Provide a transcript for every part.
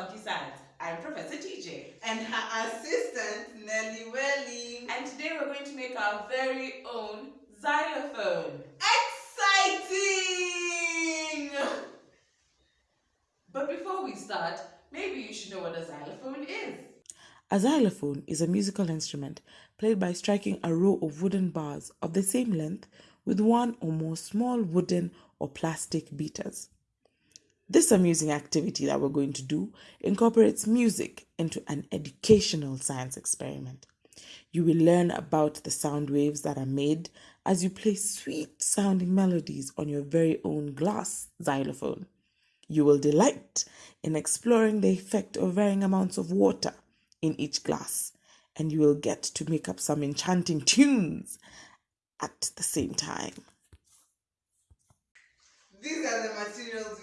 Funky Science. I'm Professor TJ. And her assistant, Nelly Welling. And today we're going to make our very own xylophone. Exciting! But before we start, maybe you should know what a xylophone is. A xylophone is a musical instrument played by striking a row of wooden bars of the same length with one or more small wooden or plastic beaters. This amusing activity that we're going to do incorporates music into an educational science experiment. You will learn about the sound waves that are made as you play sweet sounding melodies on your very own glass xylophone. You will delight in exploring the effect of varying amounts of water in each glass, and you will get to make up some enchanting tunes at the same time. These are the materials.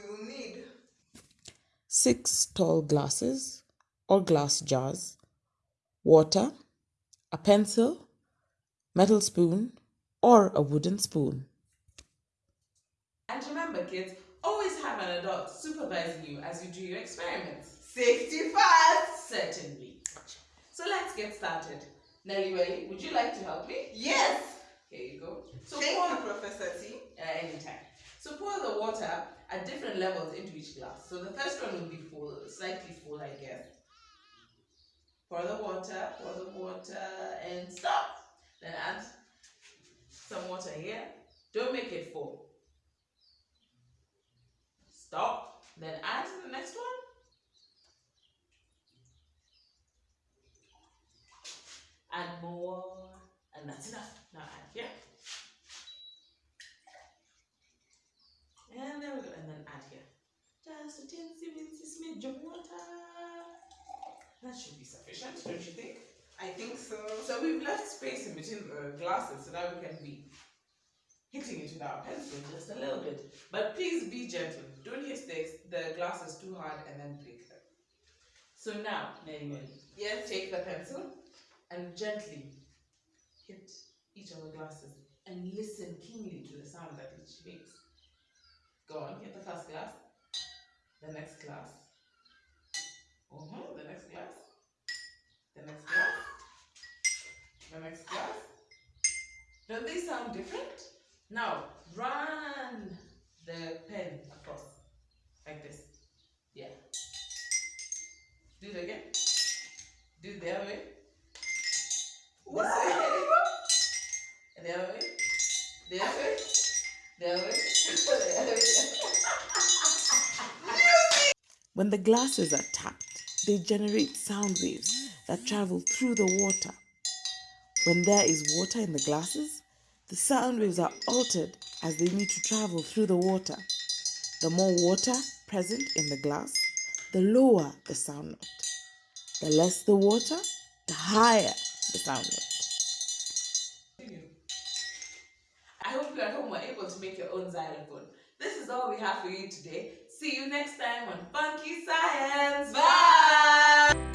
Six tall glasses or glass jars, water, a pencil, metal spoon, or a wooden spoon. And remember, kids, always have an adult supervising you as you do your experiments. Safety first! Certainly. So let's get started. Nelly Welly, would you like to help me? Yes! Here you go. So Thank pour, you, Professor T. Uh, anytime. So pour the water at different levels into each glass. So the first one will be full, slightly full, I guess. Pour the water, pour the water, and stop. Then add some water here. Don't make it full. Stop. Then add to the next one. Add more. And that's enough. Now add here. And there we go. And then add here. Just a teensy of water. That should be sufficient, don't you think? I think so. So we've left space in between the glasses so that we can be hitting it with our pencil just a little bit. But please be gentle. Don't hit the, the glasses too hard and then break them. So now, Mary Yes? take the pencil and gently hit each of the glasses and listen keenly to the sound that each makes. Go on, hit the first glass, the next glass, uh-huh, the next glass, the next glass, the next glass. Don't they sound different? Now, run the pen across like this. Yeah. Do it again. Do it the other way. This way. And the other way. The other way. The other way. The other way. When the glasses are tapped, they generate sound waves that travel through the water. When there is water in the glasses, the sound waves are altered as they need to travel through the water. The more water present in the glass, the lower the sound note. The less the water, the higher the sound note. I hope you at home were able to make your own xylophone. This is all we have for you today. See you next time on Funky Science. Bye!